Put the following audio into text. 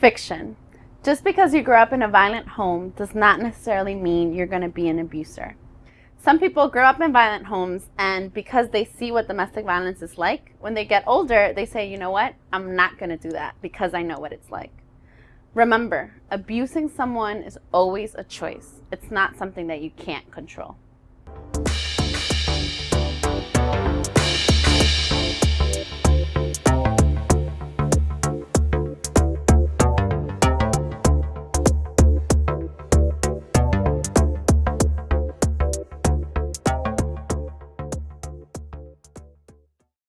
Fiction. Just because you grew up in a violent home does not necessarily mean you're going to be an abuser. Some people grow up in violent homes and because they see what domestic violence is like, when they get older, they say, you know what, I'm not going to do that because I know what it's like. Remember, abusing someone is always a choice. It's not something that you can't control.